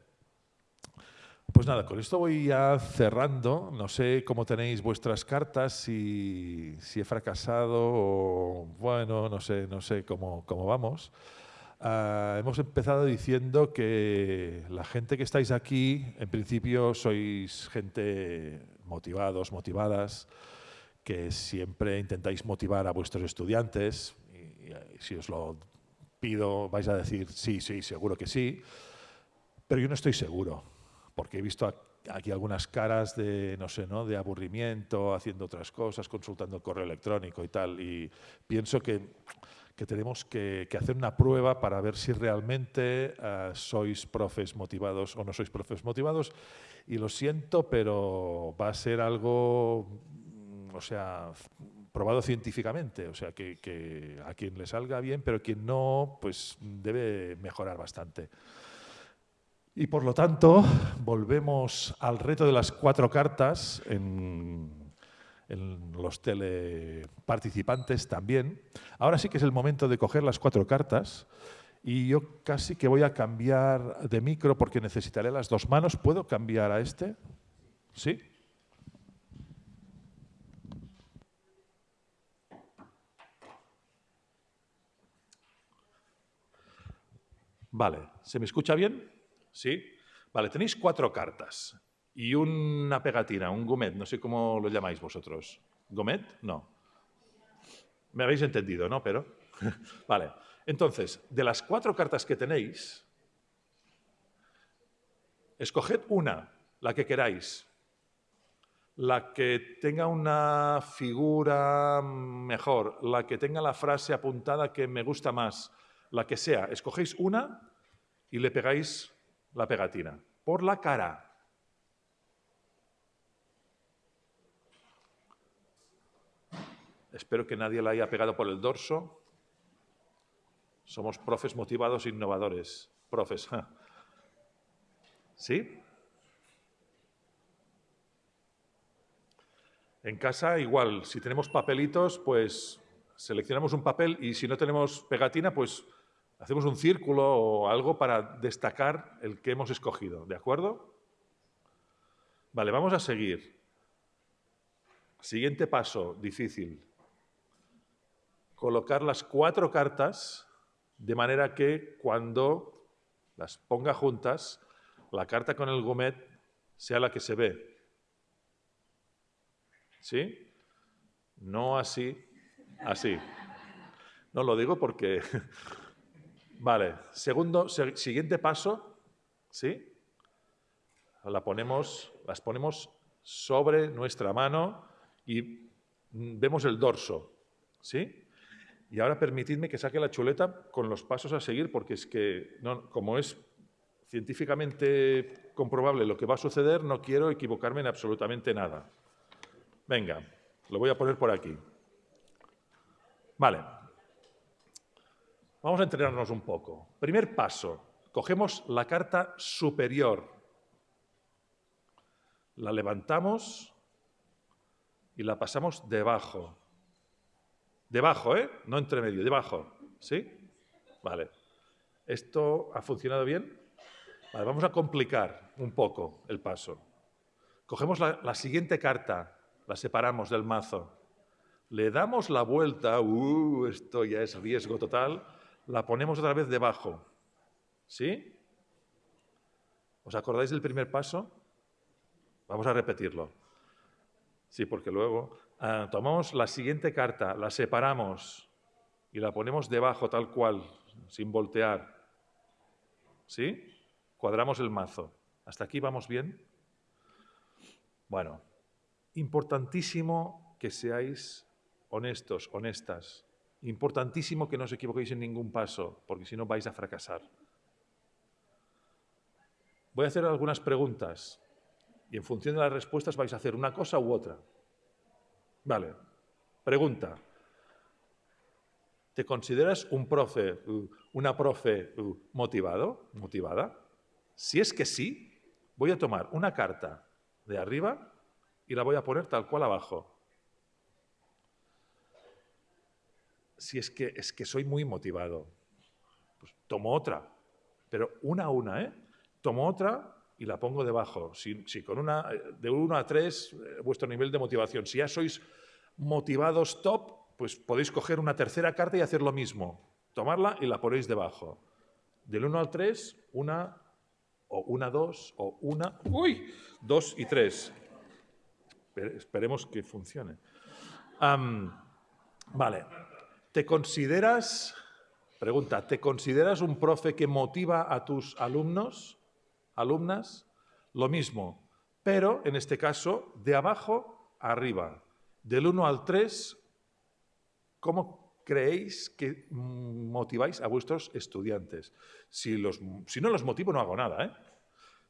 Pues nada, con esto voy ya cerrando. No sé cómo tenéis vuestras cartas, si, he fracasado o bueno, no sé, no sé cómo, cómo vamos. Ah, hemos empezado diciendo que la gente que estáis aquí, en principio sois gente motivados, motivadas, que siempre intentáis motivar a vuestros estudiantes. y si os lo pido, vais a decir sí, sí, seguro que sí. Pero yo no estoy seguro porque he visto aquí algunas caras de, no sé, ¿no? de aburrimiento, haciendo otras cosas, consultando el correo electrónico y tal, y pienso que, que tenemos que, hacer una prueba para ver si realmente uh, sois profes motivados o no sois profes motivados, y lo siento, pero va a ser algo, o sea, probado científicamente, o sea, que, a quien le salga bien, pero quien no, pues debe mejorar bastante. Y por lo tanto, volvemos al reto de las cuatro cartas los teleparticipantes también. Ahora sí que es el momento de coger las cuatro cartas y yo casi que voy a cambiar de micro porque necesitaré las dos manos. ¿Puedo cambiar a este? ¿Sí? Vale, ¿se me escucha bien? ¿Sí? Vale, tenéis cuatro cartas y una pegatina, un gomet, no sé cómo lo llamáis vosotros. ¿Gomet? No. Me habéis entendido, ¿no? Pero. vale. Entonces, de las cuatro cartas que tenéis, escoged una, la que queráis. La que tenga una figura mejor, la que tenga la frase apuntada que me gusta más, la que sea. Escogéis una y le pegáis la pegatina? Por la cara. Espero que nadie la haya pegado por el dorso. Somos profes motivados e innovadores. Profes. ¿Sí? En casa igual, si tenemos papelitos, pues seleccionamos un papel y si no tenemos pegatina, pues Hacemos un círculo o algo para destacar el que hemos escogido, ¿de acuerdo? Vale, vamos a seguir. Siguiente paso, difícil. Colocar las cuatro cartas de manera que cuando las ponga juntas, la carta con el gomet sea la que se ve. ¿Sí? No así, así. No lo digo porque... vale, segundo, siguiente paso, ¿sí? La ponemos, las ponemos sobre nuestra mano y vemos el dorso, ¿sí? Y ahora permitidme que saque la chuleta con los pasos a seguir, porque es que, como es científicamente comprobable lo que va a suceder, no quiero equivocarme en absolutamente nada. Venga, lo voy a poner por aquí. Vale. Vamos a entrenarnos un poco. Primer paso. Cogemos la carta superior. La levantamos y la pasamos debajo. Debajo, ¿eh? No entre medio, debajo. ¿Sí? Vale. ¿Esto ha funcionado bien? Vale, vamos a complicar un poco el paso. Cogemos la, siguiente carta, la separamos del mazo, le damos la vuelta, uh, esto ya es riesgo total, la ponemos otra vez debajo. ¿Sí? ¿Os acordáis del primer paso? Vamos a repetirlo. Sí, porque luego ah, tomamos la siguiente carta, la separamos y la ponemos debajo tal cual, sin voltear. ¿Sí? Cuadramos el mazo. ¿Hasta aquí vamos bien? Bueno, importantísimo que seáis honestos, honestas. Importantísimo que no os equivoquéis en ningún paso, porque si no vais a fracasar. Voy a hacer algunas preguntas y en función de las respuestas vais a hacer una cosa u otra. Vale. Pregunta. ¿Te consideras un profe, una profe motivado, motivada? Si es que sí, voy a tomar una carta de arriba y la voy a poner tal cual abajo. si es que, es que soy muy motivado, pues tomo otra, pero una a una, ¿eh? Tomo otra y la pongo debajo. Si, con una, de uno a tres, eh, vuestro nivel de motivación. Si ya sois motivados top, pues podéis coger una tercera carta y hacer lo mismo. Tomarla y la ponéis debajo. Del 1 al 3, una, o una, dos, o una, uy, dos y tres. Esperemos que funcione. vale. ¿Te consideras, pregunta, ¿te consideras un profe que motiva a tus alumnos, alumnas? Lo mismo, pero en este caso de abajo arriba. Del 1 al 3, ¿cómo creéis que motiváis a vuestros estudiantes? Si, los, si no los motivo, no hago nada. ¿eh?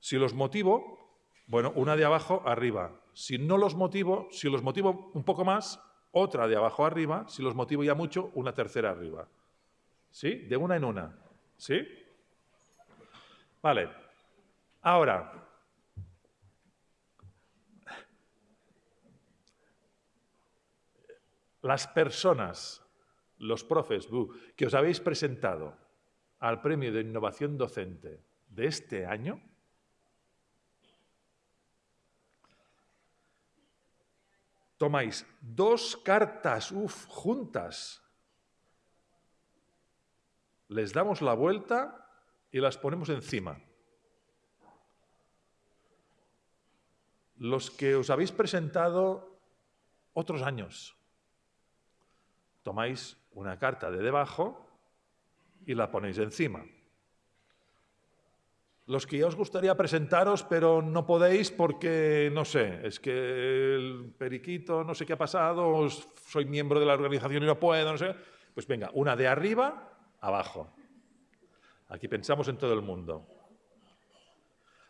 Si los motivo, bueno, una de abajo arriba. Si no los motivo, si los motivo un poco más, otra de abajo arriba, si los motivo ya mucho, una tercera arriba. ¿Sí? De una en una. ¿Sí? Vale. Ahora, las personas, los profes que os habéis presentado al premio de innovación docente de este año, tomáis dos cartas, juntas, les damos la vuelta y las ponemos encima. Los que os habéis presentado otros años, tomáis una carta de debajo y la ponéis encima los que ya os gustaría presentaros, pero no podéis porque, no sé, es que el periquito no sé qué ha pasado, soy miembro de la organización y no puedo, no sé. Pues venga, una de arriba, abajo. Aquí pensamos en todo el mundo.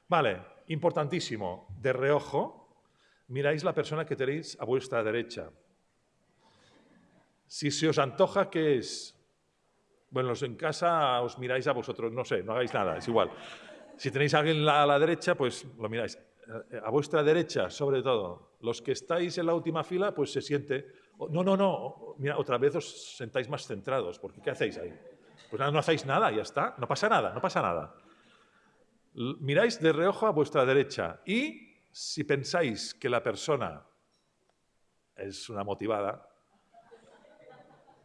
Vale, importantísimo, de reojo, miráis la persona que tenéis a vuestra derecha. Si se os antoja, ¿qué es? Bueno, en casa os miráis a vosotros, no sé, no hagáis nada, es igual. Si tenéis a alguien a la derecha, pues lo miráis. A vuestra derecha, sobre todo. Los que estáis en la última fila, pues se siente... No, no, no. Mira, otra vez os sentáis más centrados, porque ¿qué hacéis ahí? Pues nada, no hacéis nada, ya está. No pasa nada, no pasa nada. Miráis de reojo a vuestra derecha y si pensáis que la persona es una motivada,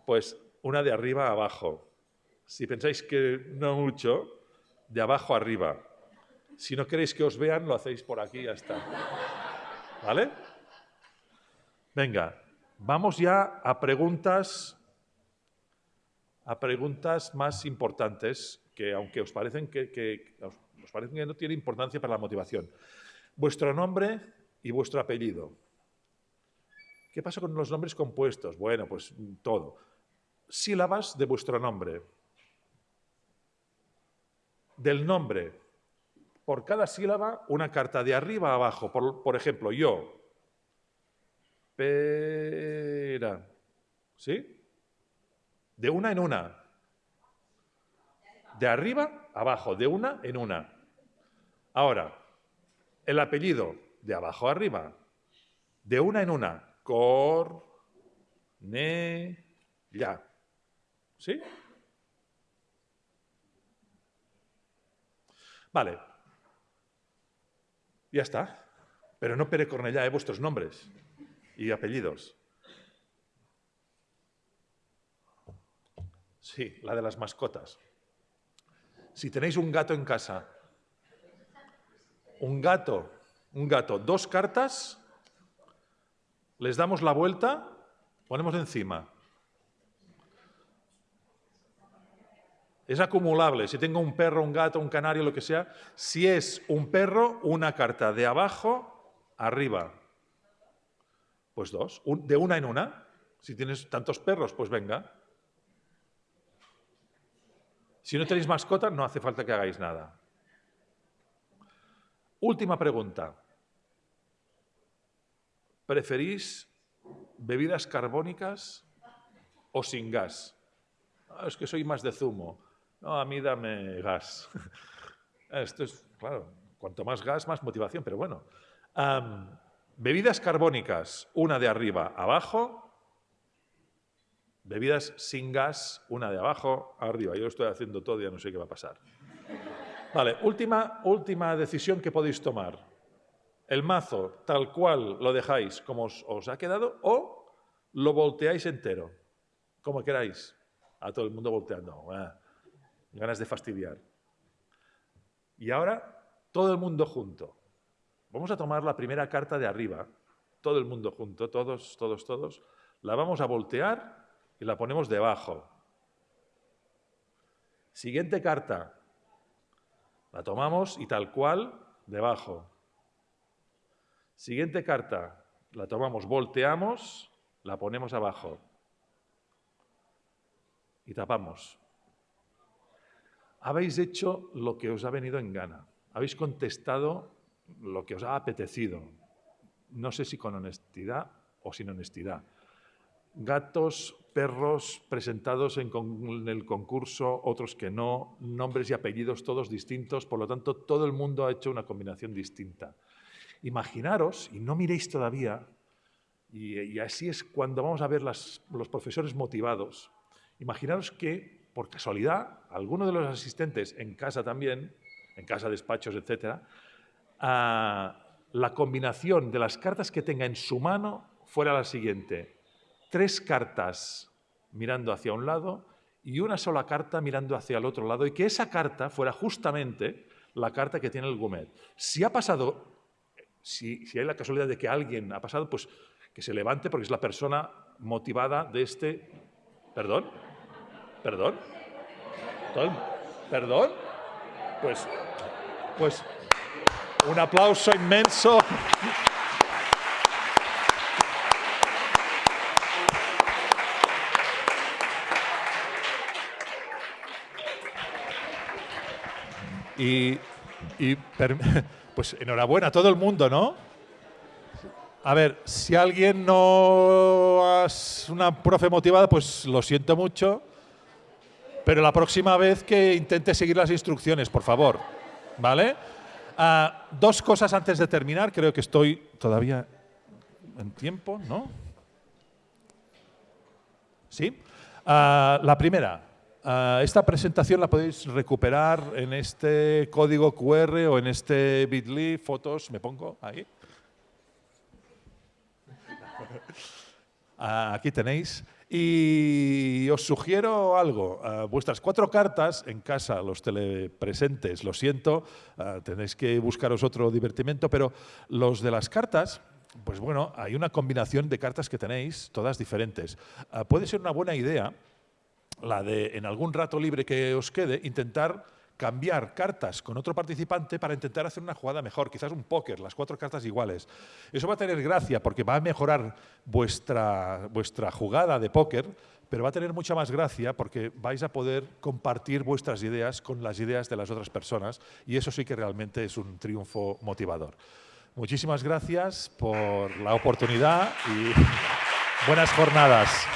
pues una de arriba a abajo. Si pensáis que no mucho, de abajo arriba. Si no queréis que os vean, lo hacéis por aquí y ya está. ¿Vale? Venga, vamos ya a preguntas, a preguntas más importantes que aunque os parecen que, parecen que no tienen importancia para la motivación. Vuestro nombre y vuestro apellido. ¿Qué pasa con los nombres compuestos? Bueno, pues todo. Sílabas de vuestro nombre. Del nombre. Por cada sílaba, una carta de arriba a abajo. Por, por ejemplo, yo. Pera. ¿Sí? De una en una. De arriba abajo. De una en una. Ahora, el apellido. De abajo arriba. De una en una. Cor, ne, ya. ¿Sí? Vale. Ya está. Pero no Pere Cornellá, ¿eh? vuestros nombres y apellidos. Sí, la de las mascotas. Si tenéis un gato en casa, un gato, un gato, dos cartas les damos la vuelta, ponemos encima. Es acumulable. Si tengo un perro, un gato, un canario, lo que sea, si es un perro, una carta de abajo arriba. Pues dos. de una en una. Si tienes tantos perros, pues venga. Si no tenéis mascota, no hace falta que hagáis nada. Última pregunta. ¿Preferís bebidas carbónicas o sin gas? Ah, es que soy más de zumo. No, a mí dame gas. Esto es, claro, cuanto más gas, más motivación, pero bueno. bebidas carbónicas, una de arriba abajo. Bebidas sin gas, una de abajo arriba. Yo lo estoy haciendo todo y ya no sé qué va a pasar. Vale, última, última decisión que podéis tomar el mazo tal cual lo dejáis como os, ha quedado o lo volteáis entero, como queráis. A todo el mundo volteando. ganas de fastidiar. Y ahora, todo el mundo junto. Vamos a tomar la primera carta de arriba, todo el mundo junto, todos, todos, todos. La vamos a voltear y la ponemos debajo. Siguiente carta. La tomamos y tal cual, debajo. Siguiente carta, la tomamos, volteamos, la ponemos abajo y tapamos. Habéis hecho lo que os ha venido en gana. Habéis contestado lo que os ha apetecido. No sé si con honestidad o sin honestidad. Gatos, perros presentados en, el concurso, otros que no, nombres y apellidos todos distintos, por lo tanto todo el mundo ha hecho una combinación distinta. Imaginaros, y no miréis todavía, y, así es cuando vamos a ver los profesores motivados, imaginaros que, por casualidad, alguno de los asistentes en casa también, en casa, despachos, etc., la combinación de las cartas que tenga en su mano fuera la siguiente. Tres cartas mirando hacia un lado y una sola carta mirando hacia el otro lado y que esa carta fuera justamente la carta que tiene el Gumet. Si ha pasado si, hay la casualidad de que alguien ha pasado, pues que se levante porque es la persona motivada de este... ¿Perdón? ¿Perdón? ¿Perdón? Pues, pues un aplauso inmenso. Y, pues enhorabuena a todo el mundo, ¿no? A ver, si alguien no es una profe motivada, pues lo siento mucho, pero la próxima vez que intente seguir las instrucciones, por favor, ¿vale? Ah, dos cosas antes de terminar, creo que estoy todavía en tiempo, ¿no? ¿Sí? Ah, la primera, Ah, esta presentación la podéis recuperar en este código QR o en este bit.ly, fotos, me pongo ahí. Ah, aquí tenéis. Y os sugiero algo. Ah, vuestras cuatro cartas en casa, los telepresentes, lo siento, tenéis que buscaros otro divertimento, pero los de las cartas, pues bueno, hay una combinación de cartas que tenéis, todas diferentes. Puede ser una buena idea la de, en algún rato libre que os quede, intentar cambiar cartas con otro participante para intentar hacer una jugada mejor, quizás un póker, las cuatro cartas iguales. Eso va a tener gracia porque va a mejorar vuestra, vuestra jugada de póker, pero va a tener mucha más gracia porque vais a poder compartir vuestras ideas con las ideas de las otras personas y eso sí que realmente es un triunfo motivador. Muchísimas gracias por la oportunidad y buenas jornadas.